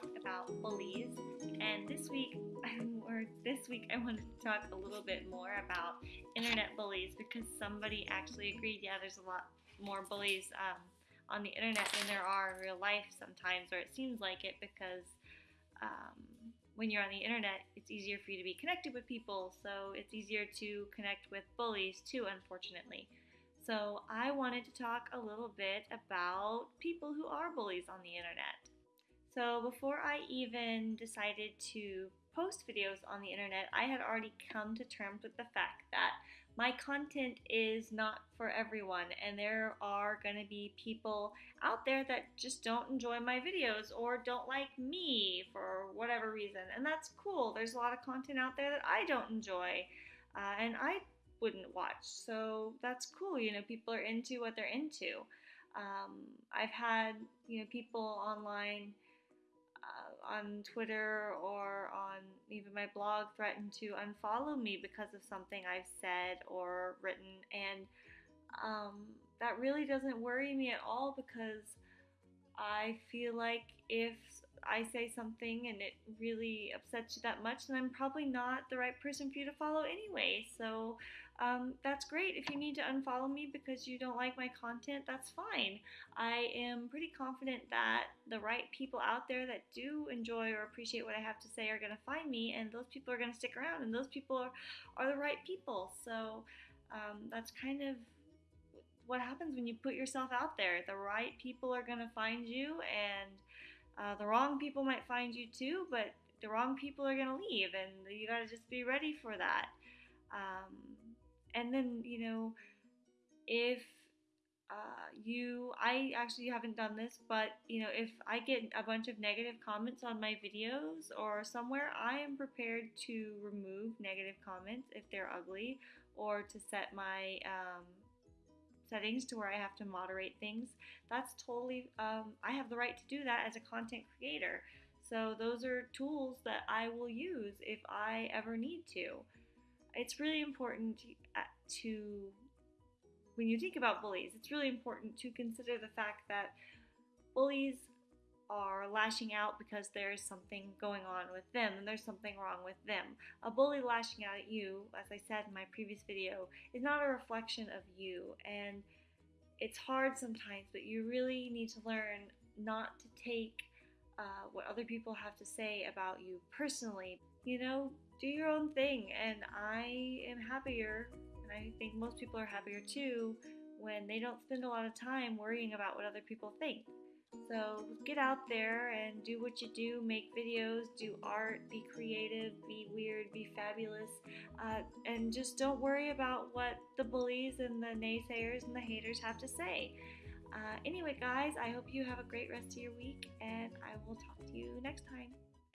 talk about bullies, and this week, or this week, I wanted to talk a little bit more about internet bullies because somebody actually agreed. Yeah, there's a lot more bullies um, on the internet than there are in real life sometimes, or it seems like it because um, when you're on the internet, it's easier for you to be connected with people, so it's easier to connect with bullies too, unfortunately. So, I wanted to talk a little bit about people who are bullies on the internet. So, before I even decided to post videos on the internet, I had already come to terms with the fact that my content is not for everyone, and there are going to be people out there that just don't enjoy my videos or don't like me for whatever reason, and that's cool. There's a lot of content out there that I don't enjoy, uh, and I wouldn't watch. So that's cool. You know, people are into what they're into. Um, I've had you know people online uh, on Twitter or on even my blog threaten to unfollow me because of something I've said or written, and um, that really doesn't worry me at all because I feel like if I say something and it really upsets you that much, then I'm probably not the right person for you to follow anyway. So um, that's great. If you need to unfollow me because you don't like my content, that's fine. I am pretty confident that the right people out there that do enjoy or appreciate what I have to say are going to find me, and those people are going to stick around, and those people are, are the right people. So um, that's kind of what happens when you put yourself out there. The right people are going to find you, and uh, the wrong people might find you too, but the wrong people are going to leave, and you got to just be ready for that. Um, and then you know if uh, you i actually haven't done this but you know if i get a bunch of negative comments on my videos or somewhere i am prepared to remove negative comments if they're ugly or to set my um, settings to where i have to moderate things. That's totally um, i have the right to do that as a content creator. So those are tools that i will use if i ever need to. It's really important uh, to, when you think about bullies, it's really important to consider the fact that bullies are lashing out because there's something going on with them and there's something wrong with them. A bully lashing out at you, as I said in my previous video, is not a reflection of you. And it's hard sometimes, but you really need to learn not to take uh, what other people have to say about you personally. You know, do your own thing. And I am happier, and I think most people are happier too, when they don't spend a lot of time worrying about what other people think. So get out there and do what you do, make videos, do art, be creative, be weird, be fabulous, uh, and just don't worry about what the bullies and the naysayers and the haters have to say. Uh, anyway, guys, I hope you have a great rest of your week, and I will talk to you next time.